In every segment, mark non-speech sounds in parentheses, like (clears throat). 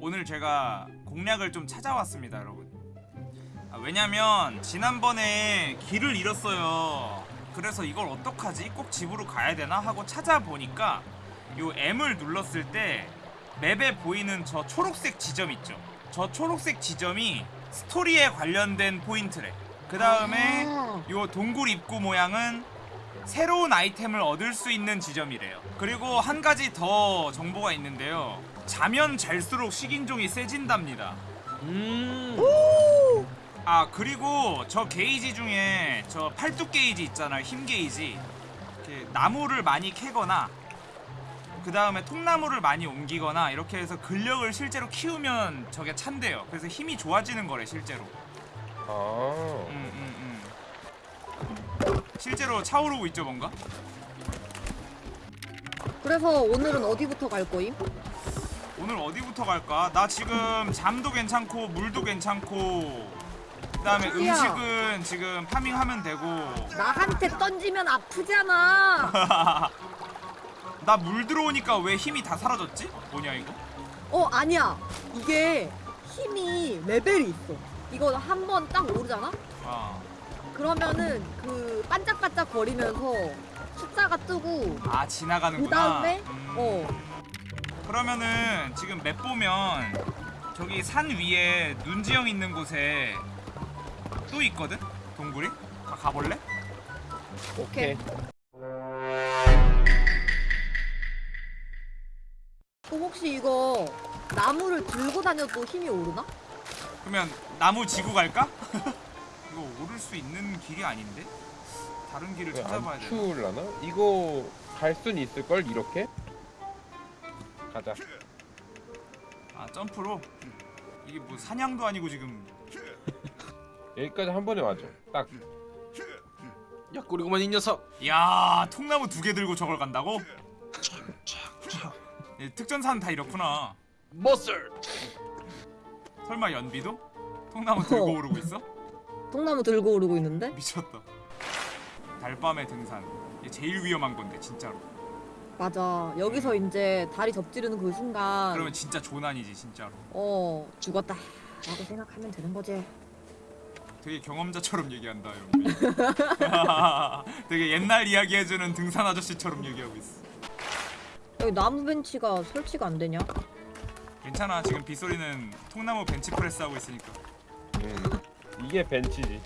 오늘 제가 공략을 좀 찾아왔습니다 여러분 아, 왜냐면 지난번에 길을 잃었어요 그래서 이걸 어떡하지? 꼭 집으로 가야 되나? 하고 찾아보니까 요 M을 눌렀을 때 맵에 보이는 저 초록색 지점 있죠 저 초록색 지점이 스토리에 관련된 포인트래 그 다음에 아. 요 동굴 입구 모양은 새로운 아이템을 얻을 수 있는 지점이래요. 그리고 한 가지 더 정보가 있는데요. 자면 잘수록 식인종이 세진답니다. 음. 아 그리고 저 게이지 중에 저 팔뚝 게이지 있잖아요. 힘 게이지. 이렇게 나무를 많이 캐거나 그 다음에 통나무를 많이 옮기거나 이렇게 해서 근력을 실제로 키우면 저게 찬대요. 그래서 힘이 좋아지는 거래 실제로. 아. 음, 음, 음. 실제로 차오르고 있죠 뭔가? 그래서 오늘은 어디부터 갈 거임? 오늘 어디부터 갈까? 나 지금 잠도 괜찮고 물도 괜찮고 그 다음에 저기요. 음식은 지금 파밍하면 되고 나한테 던지면 아프잖아. (laughs) 나 물 들어오니까 왜 힘이 다 사라졌지? 뭐냐 이거? 어 아니야. 이게 힘이 레벨이 있어. 이거 한 번 딱 오르잖아? 아, 그러면은 그 반짝반짝 거리면서 숫자가 뜨고 아 지나가는구나. 그 다음에 음. 어 그러면은 지금 맵 보면 저기 산 위에 눈지형 있는 곳에 또 있거든? 동굴이? 가, 가볼래? 오케이. 또 혹시 이거 나무를 들고 다녀도 힘이 오르나? 그러면 나무 지구 갈까? (laughs) 이거 오를 수 있는 길이 아닌데? 다른 길을 왜 찾아봐야 안 돼. 추울라나? 이거 갈 순 있을걸 이렇게? 가자. 아 점프로? 이게 뭐 사냥도 아니고 지금 여기까지 한 번에 와줘. 딱. 야 꼬리고만 이 녀석. 야 통나무 두 개 들고 저걸 간다고? 예, 특전사는 다 이렇구나 머슬. 설마 연비도? 통나무 들고 어. 오르고 있어? 통나무 들고 오르고 있는데? 미쳤다 달밤의 등산 이게 제일 위험한 건데 진짜로 맞아. 여기서 이제 다리 접지르는 그 순간 그러면 진짜 조난이지 진짜로 어 죽었다. 라고 생각하면 되는 거지. 되게 경험자처럼 얘기한다 연비 (laughs) 되게 옛날 이야기 해주는 등산 아저씨처럼 얘기하고 있어 여기 나무 벤치가 설치가 안 되냐? 괜찮아 지금 빗소리는 통나무 벤치 프레스 하고 있으니까 음. 이게 벤치지.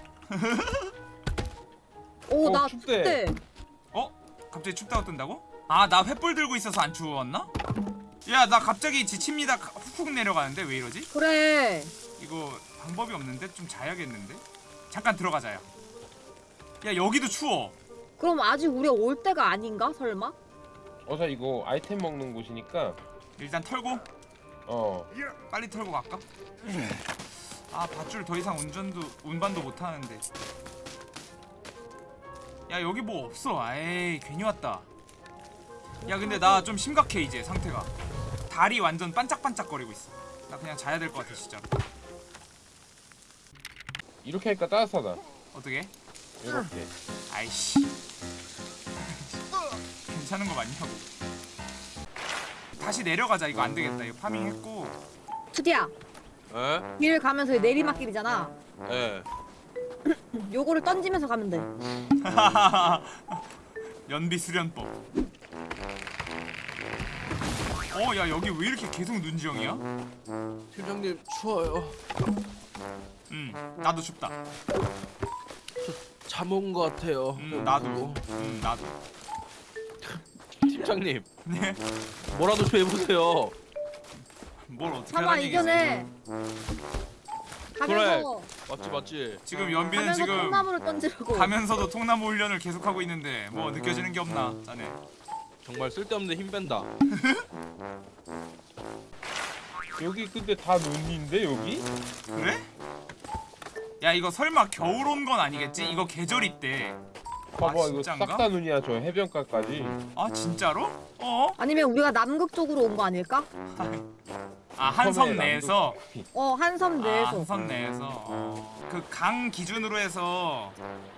오, 어, 나 춥대. 춥대. 어? 갑자기 춥다고 뜬다고? 아 나 횃불 들고 있어서 안 추웠나? 야 나 갑자기 지칩니다 훅훅 내려가는데 왜 이러지? 그래. 이거 방법이 없는데 좀 자야겠는데? 잠깐 들어가자 야 야 여기도 추워 그럼 아직 우리가 올 때가 아닌가? 설마? 어서 이거 아이템 먹는 곳이니까 일단 털고 어 빨리 털고 갈까? 아 밧줄 더 이상 운전도 운반도 못하는데 야 여기 뭐 없어 에이 괜히 왔다 야 근데 나 좀 심각해 이제 상태가 다리 완전 반짝반짝거리고 있어 나 그냥 자야 될 것 같아 진짜로 이렇게 하니까 따뜻하다. 어떻게? 이렇게. 아이씨 괜찮은 거 맞냐고 다시 내려가자 이거 안 되겠다 이거 파밍 했고 투디야. 에? 길 가면서 내리막길이잖아. 에. (clears throat) 요거를 던지면서 가면 돼. (laughs) 연비 수련법 어 야 여기 왜 이렇게 계속 눈지형이야? 팀장님 추워요. 응 나도 춥다 잠온 것 같아요. 음 나도 음 나도 팀장님 네? 뭐라도 좀 해보세요. 뭘 어떻게 하는 얘기지 이겨내. 가면서 맞지 맞지. 지금 연비는 가면서 지금 통나무를 던지라고. 가면서도 통나무 훈련을 계속하고 있는데 뭐 느껴지는 게 없나 자네 정말 쓸데없는 힘 뺀다. (laughs) 여기 근데 다 눈인데 여기? 그래? 야 이거 설마 겨울 온 건 아니겠지? 이거 계절 있대 봐봐 아, 이거? 싹 다 눈이야 저 해변가까지. 아 진짜로? 어? 아니면 우리가 남극 쪽으로 온 거 아닐까? (laughs) 아 한섬 섬에 내에서 어 한섬 내에서. 아, 한섬 내에서 어. 그강 기준으로 해서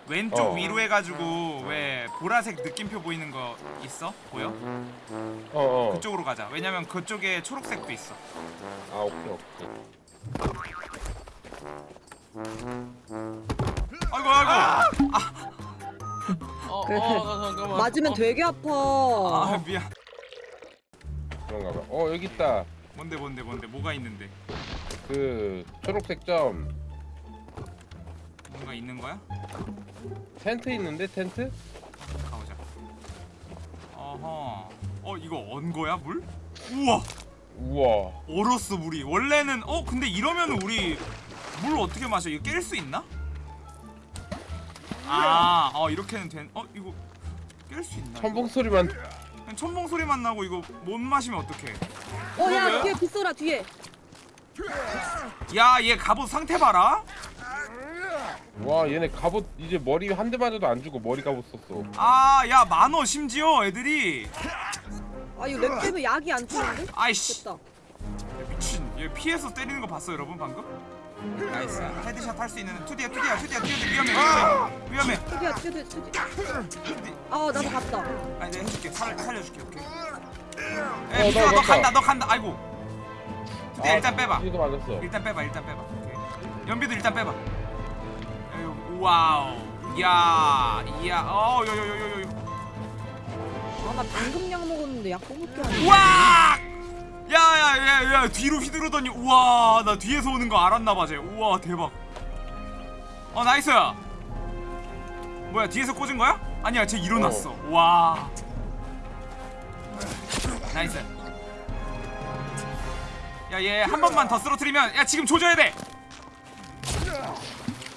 왼쪽 어. 위로 해가지고 왜 보라색 느낌표 보이는 거 있어? 보여? 어 어 그쪽으로 가자. 왜냐면 그쪽에 초록색도 있어. 아 오케이 오케이 아이고 아이고. 어, 그래. 어, 잠깐만. 맞으면 어, 되게 아파. 아 미안. 그런가 봐어 여기 있다 뭔데 뭔데 뭔데 뭐가 있는데? 그 초록색 점 뭔가 있는 거야? 텐트 있는데 텐트? 가보자. 어허. 어 이거 언 거야 물? 우와 우와 얼었어 물이. 원래는 어 근데 이러면 우리 물 어떻게 마셔? 이거 깰 수 있나? 아, 어 이렇게는 된. 어 이거 깰 수 있나? 첨벙 소리만 첨벙 소리만 나고 이거 못 마시면 어떡해? 어야 뒤에 빗소라 뒤에. 야 얘 갑옷 상태 봐라. 와 얘네 갑옷 이제 머리 한 대 맞아도 안 죽어 머리 갑옷 썼어 아야 만원 심지어 애들이. 아 이거 렉 때문에 약이 안 치는데? 아이씨 됐다. 미친. 얘 피해서 때리는 거 봤어 여러분 방금? 나이스. 헤드샷 할 수 있는 투디야 투디야 투디야 투디 위험해 위험해 위험해. 투디야 투디 투디. 투디. 아 나도 갔다. 아니 내가 해줄게 살 살려줄게 오케이. 어, 에 미수아 나너 맞다. 간다 너 간다. 아이고. 투디야 아, 일단 빼봐. 뒤에도 맞았어. 일단 빼봐 일단 빼봐. 오케이. 연비도 일단 빼봐. 에휴, 와우. 야 이야. 어요요요요요. 아나 방금 약 먹었는데 약 먹을 게. 아니야. 우와 야야야야 뒤로 휘두르더니 우와 나 뒤에서 오는 거 알았나봐 쟤. 우와 대박. 어 nice! 뭐야 뒤에서 꽂은 거야? 아니야 쟤 일어났어. 와 nice. 야 얘 한 번만 더 쓰러뜨리면 야 지금 조져야 돼.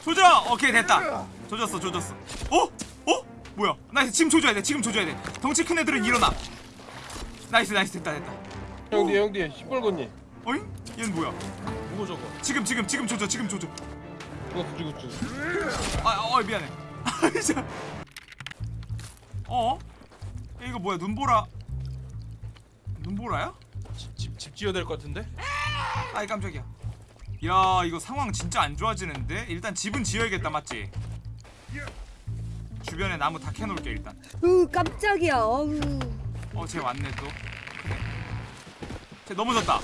조져! 오케이 됐다. 조졌어 조졌어. 어? 어? 뭐야? nice. 지금 조져야 돼. 지금 조져야 돼. 덩치 큰 애들은 일어나. nice nice. 됐다 됐다. 형 뒤에 형 뒤에. 시뻘건니 어잉? 얘는 뭐야? 뭐고 저거? 지금 지금 지금 조져 지금 조져. 죽었어 죽었어 아, 어 미안해. (laughs) 아, 진짜. 어? 야, 이거 뭐야? 눈보라 눈보라야? 집, 집, 집 지어야 될 것 같은데? 아이 깜짝이야 야 이거 상황 진짜 안 좋아지는데? 일단 집은 지어야겠다 맞지? 주변에 나무 다 캐놓을게 일단 으 깜짝이야. 어우. 어쟤 왔네 또 그래. 쟤 넘어졌다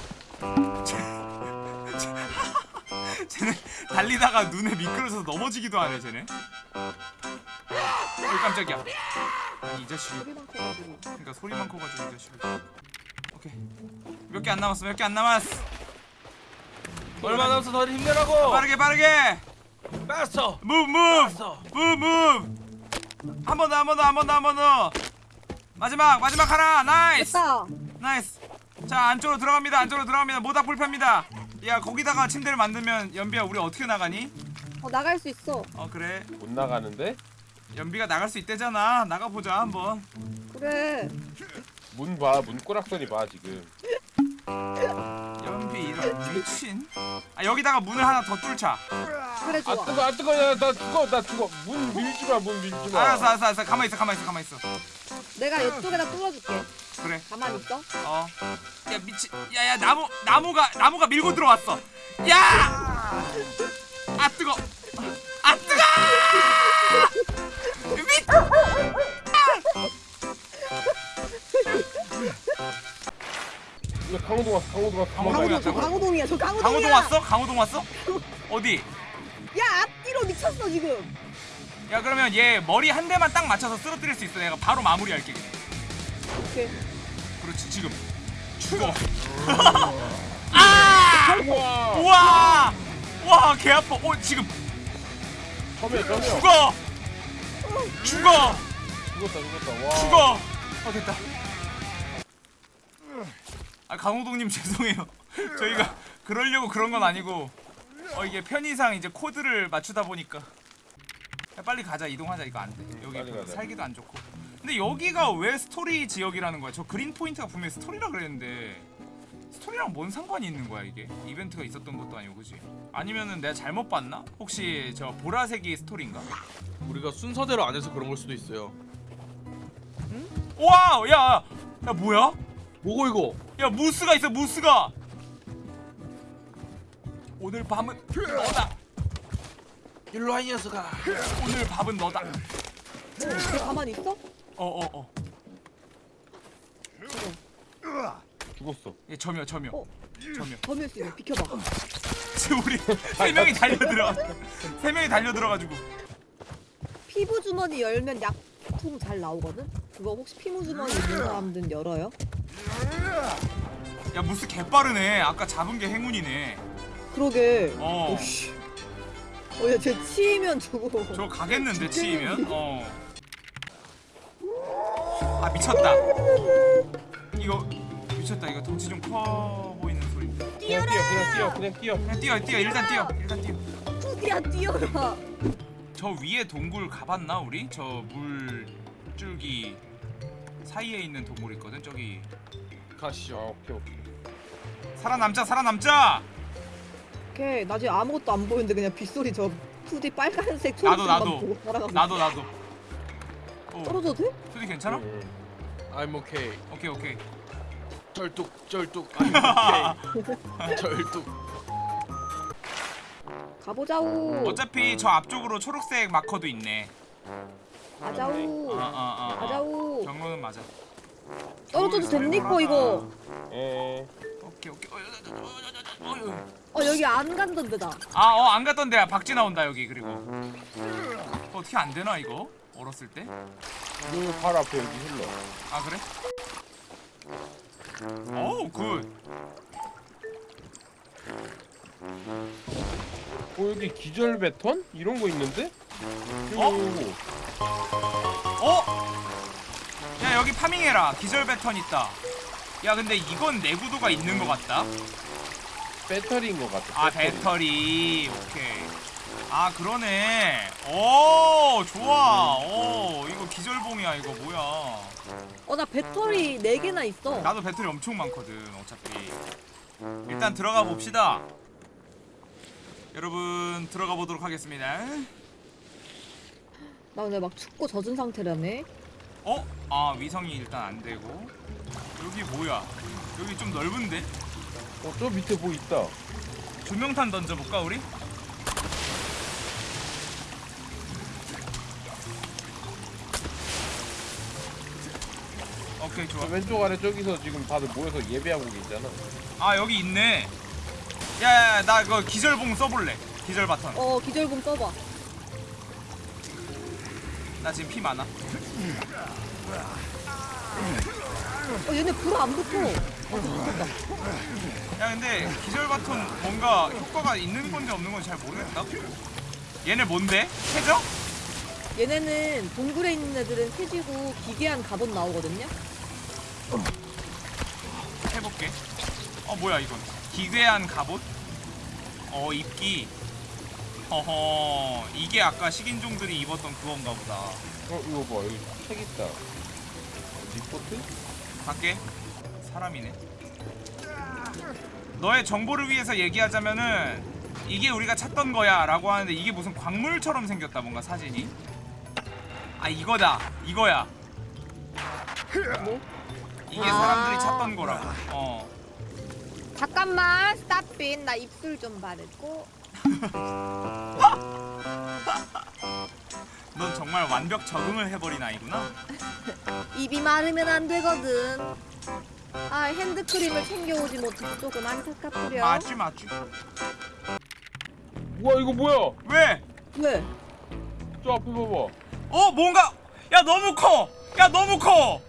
쟤, (laughs) 쟤, 쟤는 달리다가 눈에 미끄러져서 넘어지기도 하네 쟤네 어이 깜짝이야 이 자식이. 그러니까 소리만 커가지고 이 자식이 오케이. 몇 개 안 남았어? 몇 개 안 남았어? 얼마 남았어? 다들 힘내라고! 빠르게 빠르게! move move faster! move move 한번 더 한 번 더 한 번 더 한 번 더! 마지막 마지막 하나! nice 됐다. nice 자 안쪽으로 들어갑니다. 안쪽으로 들어갑니다. 모닥 불패입니다. 야 거기다가 침대를 만들면 연비야 우리 어떻게 나가니? 어 나갈 수 있어. 어 그래. 못 나가는데? 연비가 나갈 수 있대잖아. 나가보자 한번. 그래. 문 봐 문 꼬락선이 봐 지금 연비 이런 미친 아 여기다가 문을 하나 더 뚫자 그래 좋아. 아 뜨거 아 뜨거 야 나 죽어 나 죽어 문 밀지 마 문 밀지 마 알았어 알았어 알았어 가만히 있어 가만히 있어 가만히 있어 내가 이쪽에다 뚫어줄게. 그래 가만히 있어. 어. 야 미친. 야야 나무 나무가 나무가 밀고 들어왔어. 야! 아 뜨거. 아 뜨거! (laughs) 미. 이거 강호동 왔어 강호동 왔어 강호동이야, 강호동 저 강호동. 강호동이야 저 강호동이야. 강호동 왔어? 강호동 왔어? 어디? 야 앞뒤로 미쳤어 지금. 야 그러면 얘 머리 한 대만 딱 맞춰서 쓰러뜨릴 수 있어. 내가 바로 마무리할게. 오케이. 그렇지 지금. 죽어. (laughs) 아! 우와 우와! 와, 개 아파. 어, 지금 처음이야 처음이야 죽어. 죽어. 죽었다 죽었다 와 죽어. 어 됐다. 아 강호동님 (laughs) 죄송해요. 저희가 그러려고 그런 건 아니고 어 이게 편의상 이제 코드를 맞추다 보니까 야, 빨리 가자 이동하자 이거 안 돼. 여기. 살기도 안 좋고. 근데 여기가 왜 스토리 지역이라는 거야? 저 green point가 분명히 스토리라 그랬는데 스토리랑 뭔 상관이 있는 거야 이게? 이벤트가 있었던 것도 아니고 그지? 아니면은 내가 잘못 봤나? 혹시 저 보라색이 스토리인가? 우리가 순서대로 안 해서 그런 걸 수도 있어요 와, 야, 야 뭐야? 뭐고 이거? 야 무스가 있어 무스가 오늘 밤은 너다. 일로 와이 녀석아. 오늘 밥은 너다. 쟤 가만히 있어? 어어 어. 죽었어. 얘 점여 점여. 어. 점여. 수 있어. 비켜봐. 지금 우리 세 명이 달려 들어. 세 명이 달려 들어가지고. 피부 주머니 열면 약품 잘 나오거든? 그거 혹시 피부 주머니 있는 사람들은 열어요? 야 무스 개빠르네. 아까 잡은 게 행운이네. 그러게. 어. 오씨. 어, 야, 쟤 치이면 저거. 저거 가겠는데 치이면? 어. 아 미쳤다. 이거 미쳤다. 이거 덩치 좀 커 보이는 소리. 그냥 뛰어, 그냥 뛰어, 그냥 뛰어. 그냥 뛰어 뛰어 일단 뛰어 일단 뛰어. 뚜디야, 뛰어라. 저 위에 동굴 가봤나 우리? 저 물줄기 사이에 있는 동굴 있거든 저기. 아, 가시죠. 오케이, 오케이. 살아남자 살아남자. 걔 나중에 아무것도 안 보이는데 그냥 빗소리 저 뚜디 빨간색 나도, 초록색만 나도. 살아가고 나도 나도. 어, 떨어져도 돼? 소리 괜찮아? 응, I'm okay. 오케이 오케이. 쩔뚝 쩔뚝. (laughs) I'm okay. 쩔뚝. 가보자우. 어차피 저 앞쪽으로 초록색 마커도 있네. 가자우. 아, 아, 아, 아. 가자우. 경로는 맞아. 떨어져도 됩니까. 이거? 에, 오케이 오케이. 어, 어, 어, 어, 어, 어, 어. 어, 여기 안 간던 데다. 아, 어, 안 갔던 데야. 박쥐 나온다 여기 그리고. 어, 어떻게 안 되나 이거? 어렸을 때? 그 바로 앞에 여기 흘러. 아 그래? 어우 굿. 어, 여기 기절 배턴? 이런 거 있는데? 어? 오, 어? 야 여기 파밍해라. 기절 배턴 있다. 야 근데 이건 내구도가 있는 것 같다. 배터리인 것 같아. 아 배터리. 오케이. 아 그러네. 오 좋아. 오 이거 기절봉이야 이거 뭐야? 어, 나 배터리 4개나 있어. 나도 배터리 엄청 많거든 어차피 일단 들어가 봅시다 여러분 들어가 보도록 하겠습니다 나 근데 막 춥고 젖은 상태라네. 어? 아 위성이 일단 안 되고 여기 뭐야 여기 좀 넓은데? 어, 저 밑에 뭐 있다. 조명탄 던져볼까 우리? 오케이 저 좋아 왼쪽 아래 저기서 지금 다들 모여서 예배하고 계시잖아. 아 여기 있네 야야야 나 그거 기절봉 써볼래 기절 바턴 어, 기절금 써봐. 나 지금 피 많아 어, 얘네 불 안 붙어. 야 근데 기절 바톤 뭔가 효과가 있는 건지 없는 건지 잘 모르겠다. 얘네 뭔데? 해적? 얘네는 동굴에 있는 애들은 세지고 기괴한 갑옷 나오거든요. 해볼게. 어 뭐야 이건? 기괴한 갑옷? 어 입기. 허허 이게 아까 식인종들이 입었던 그건가 보다. 어, 이거 봐. 여기 책 있다. 리포트? 갈게. 사람이네. 너의 정보를 위해서 얘기하자면은 이게 우리가 찾던 거야 라고 하는데 이게 무슨 광물처럼 생겼다 뭔가 사진이. 아 이거다. 이거야. 뭐? 이게 아. 사람들이 찾던 거라고. 어. 잠깐만, 스탑빈. 나 입술 좀 바르고. (laughs) 넌 정말 완벽 적응을 해버린 아이구나. 입이 마르면 안 되거든. 아, 핸드크림을 챙겨오지 못해서 조금 안타깝구려. 맞지 맞지. 우와, 이거 뭐야? 왜? 왜? 저 앞에 봐봐. 어 뭔가 야 너무 커. 야 너무 커.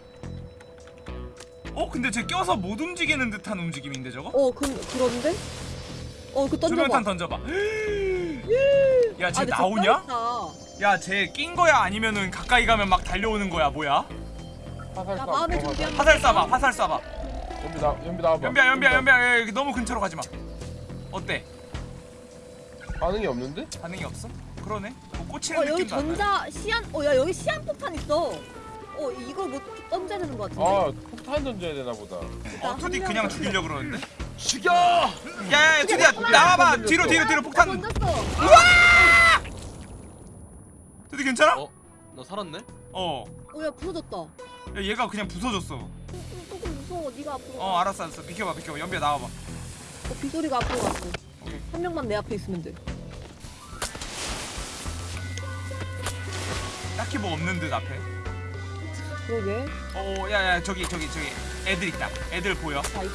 어 근데 쟤 껴서 못 움직이는 듯한 움직임인데 저거? 어, 그, 그런데? 어, 그 던져봐. 조명탄 던져봐. (gasps) 야 쟤 아, 나오냐? 야 쟤 낀 거야 아니면은 가까이 가면 막 달려오는 거야 뭐야? 화살 나 쏴. 마음의 어, 준비한 화살 쏴봐 화살 쏴봐. 연비 나, 연비 나와봐. 연비야 연비야 연비 연비야 야, 너무 근처로 가지 마. 어때? 반응이 없는데? 반응이 없어? 그러네. 뭐 꽂히는 어, 여기 느낌도 안 나네. 전자, 시안, 어, 야, 여기 시안폭탄 있어. 어, 이걸 뭐 던져야 되는 것 같은데. 아, 폭탄 던져야 되나 보다. 어 투디 한 그냥 명 죽이려 그러는데? 죽여! 야야야 투디야 나와봐. 뒤로 뒤로 뒤로 아, 폭탄 던졌어. 투디 괜찮아? 어? 나 살았네? 어 어, 야, 부러졌다. 야, 얘가 그냥 부서졌어 음, 조금 무서워. 네가 앞으로. 어 알았어 알았어 비켜봐 비켜봐 연비야 나와봐 어, 빗소리가 앞으로 갔어. 한 명만 내 앞에 있으면 돼. 딱히 뭐 없는 듯 앞에. 그러게. 어, 야야 저기 저기 저기 애들 있다. 애들 보여. 다 있다.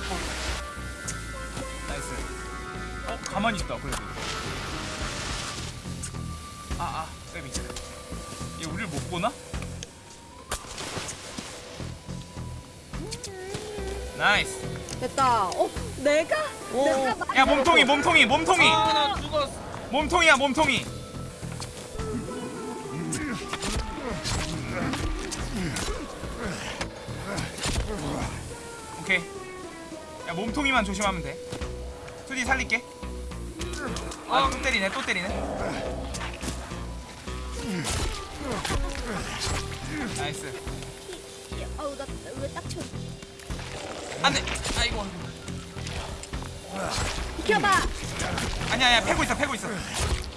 어 가만히 있다 그래도. 아아 쌤이 얘 우리를 못 보나? nice. 됐다. 어, 내가? 내가 막- 야 몸통이 몸통이 몸통이 아나 죽었어 몸통이야 몸통이. 오케이. 야 몸통이만 조심하면 돼. 투디 살릴게. 아 또 때리네 또 때리네. nice. 아우, 나왜 쳐? 안 돼. 아이고. 비켜봐. 아니야 아니야 패고 있어 패고 있어.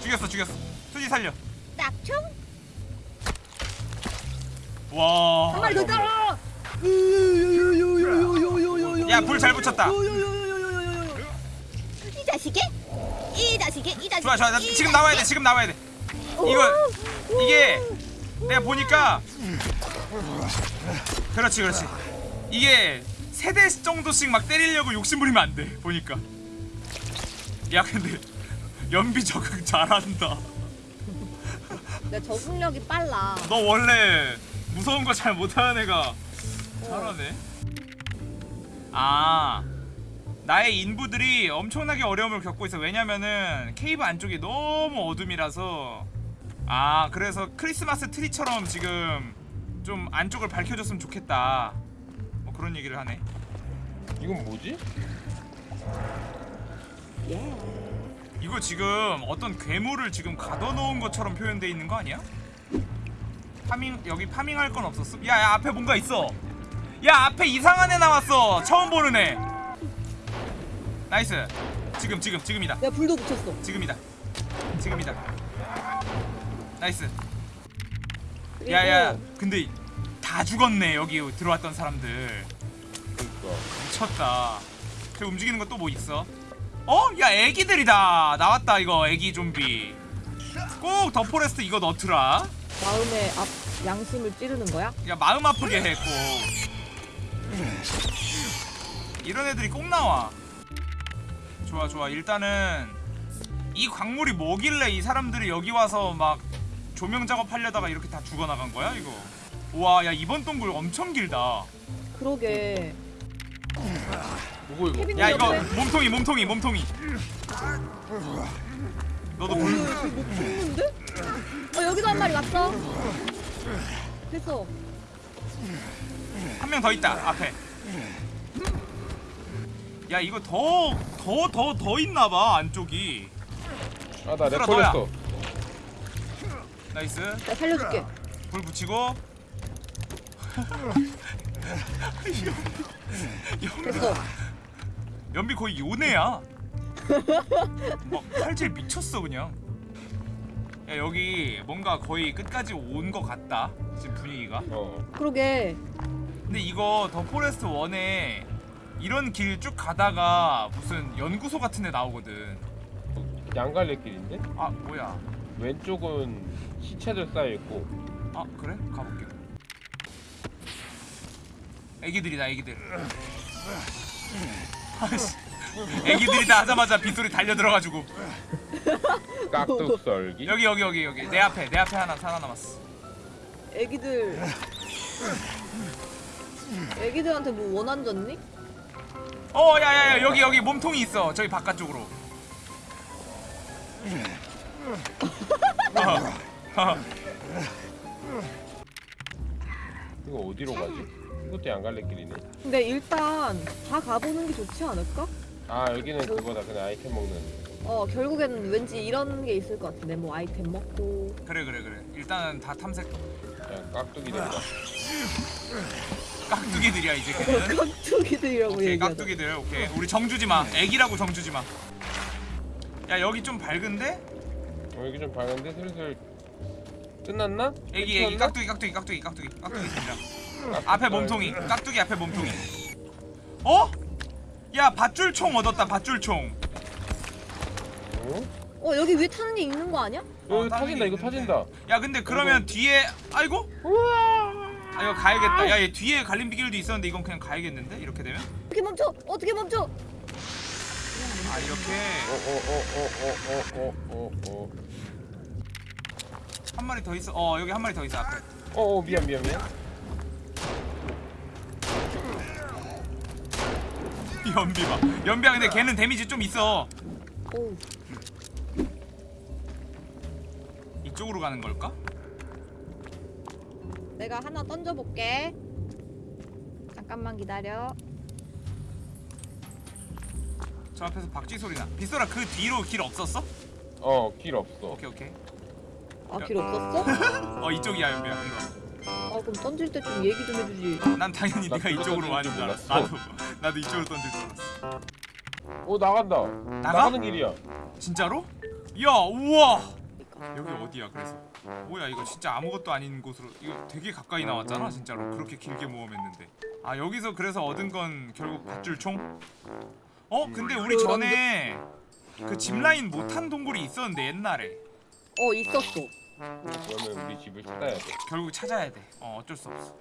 죽였어 죽였어. 투디 살려. 딱총? 와. 한 마리 더 따라. 야 불 잘 붙였다. 이 자식이? 이 자식이? 이 자식이? 좋아 좋아 나 지금 나와야 돼 지금 나와야 돼. 이거 이게 내가 보니까 그렇지 그렇지 이게 세 대 정도씩 막 때리려고 욕심 부리면 안 돼 보니까 야 근데 연비 적응 잘한다 내 적응력이 빨라. 너 원래 무서운 거 잘 못하는 애가 잘하네 아 나의 인부들이 엄청나게 어려움을 겪고 있어 왜냐면은 케이브 안쪽이 너무 어둠이라서 아 그래서 크리스마스 트리처럼 지금 좀 안쪽을 밝혀줬으면 좋겠다 뭐 그런 얘기를 하네 이건 뭐지? 예. 이거 지금 어떤 괴물을 지금 가둬놓은 것처럼 표현돼 있는 거 아니야? farming 여기 farming할 건 없었어? 야, 야 앞에 뭔가 있어. 야 앞에 이상한 애 나왔어. 처음 보는 애. nice. 지금 지금 지금이다. 내가 불도 붙였어. 지금이다. 지금이다. nice. 야야 근데 다 죽었네 여기 들어왔던 사람들. 그러니까 미쳤다. 저 움직이는 거 또 뭐 있어? 어? 야 애기들이다. 나왔다 이거 애기 좀비. 꼭 The Forest 이거 넣더라. 마음의 앞 양심을 찌르는 거야? 야 마음 아프게 했고. 이런 애들이 꼭 나와. 좋아 좋아 일단은 이 광물이 뭐길래 이 사람들이 여기 와서 막 조명 작업하려다가 이렇게 다 죽어나간 거야 이거. 우와 야 이번 동굴 엄청 길다. 그러게. 뭐고 이거 야 이거 몸통이 몸통이 몸통이. 너도 물. 뭐 죽는데? 어 여기도 한 마리 왔어. 됐어. 한 명 더 있다 앞에 야 이거 더 더 더 더 있나봐 안쪽이. 아나 lag 술아, 걸렸어 Nice. 내가 살려줄게. 불 붙이고. 됐어. (laughs) 연비 거의 요네야. 막 칼질 미쳤어 그냥. 야 여기 뭔가 거의 끝까지 온 것 같다 지금 분위기가. 어. 그러게. 근데 이거 The Forest 1에 이런 길 쭉 가다가 무슨 연구소 같은 데 나오거든. 양갈래길인데? 아 뭐야. 왼쪽은 시체들 쌓여있고. 아 그래? 가볼게. 애기들이다 애기들. 아씨. 애기들이다 하자마자 빗소리 달려 들어가지고. 깍둑 썰기? 여기 여기 여기 여기. 내 앞에 내 앞에 하나 살아남았어. 애기들. 애기들한테 뭐 원한 줬니? 어 야야야 여기 여기 몸통이 있어. 저기 바깥쪽으로. 어. (laughs) 이거 어디로 가지? 이것도 양갈래길이네. 근데 일단 다 가보는 게 좋지 않을까? 아 여기는 그거다. 그냥 아이템 먹는. 어 결국에는 왠지 이런 게 있을 것 같은데. 뭐 아이템 먹고. 그래 그래 그래. 일단은 다 탐색. 그냥 깍두기들이다 (laughs) 깍두기들이야 이제 걔는? 깍두기들이라고 오케이 얘기하자. 깍두기들. 오케이 우리 정주지 마. 애기라고 정주지 마 야 여기 좀 밝은데? 어, 여기 좀 밝은데? 슬슬 끝났나? 애기 애기. 끝났나? 깍두기 깍두기 깍두기 깍두기. 깍두기 등장 앞에 몸통이. 깍두기 앞에 몸통이. 어? 야 밧줄총 얻었다 밧줄총. 응? 어 여기 위에 타는 게 있는 거 아니야? 어, 터진다 게 이거. 터진다. 야 근데 그러면 뒤에 아이고 아 이거 가야겠다. 야 얘 뒤에 갈림비길도 있었는데 이건 그냥 가야겠는데? 이렇게 되면? 어떻게 멈춰? 어떻게 멈춰? 아 이렇게. 어어어어어어어어어. 한 마리 더 있어. 어 여기 한 마리 더 있어 앞에. 어, 어, 미안 미안 미안. (laughs) 연비 봐. 연비야 근데 걔는 데미지 좀 있어. 어우 이쪽으로 가는 걸까? 내가 하나 던져볼게. 잠깐만 기다려. 저 앞에서 박쥐 소리나 빗소라 그 뒤로 길 없었어? 어 길 없어 오케이 오케이 아 길 없었어? 어 이쪽이야 연비야 이거 아 그럼 던질 때 좀 얘기 좀 해주지. 난 당연히 나 네가 그거 이쪽으로 던질 와는 줄줄 알았어 몰랐어. 나도 나도 이쪽으로 던질 줄 알았어 어 나간다 나가? 나가는 길이야 진짜로? 야 우와 그러니까. 여기 어디야 그래서 뭐야 이거 진짜 아무것도 아닌 곳으로. 이거 되게 가까이 나왔잖아 진짜로. 그렇게 길게 모험했는데. 아 여기서 그래서 얻은 건 결국 밧줄총? 어? 근데 우리 전에 그 짚라인 못한 동굴이 있었는데 옛날에. 어 있었어. 그러면 우리 집을 찾아야 돼. 결국 찾아야 돼. 어 어쩔 수 없어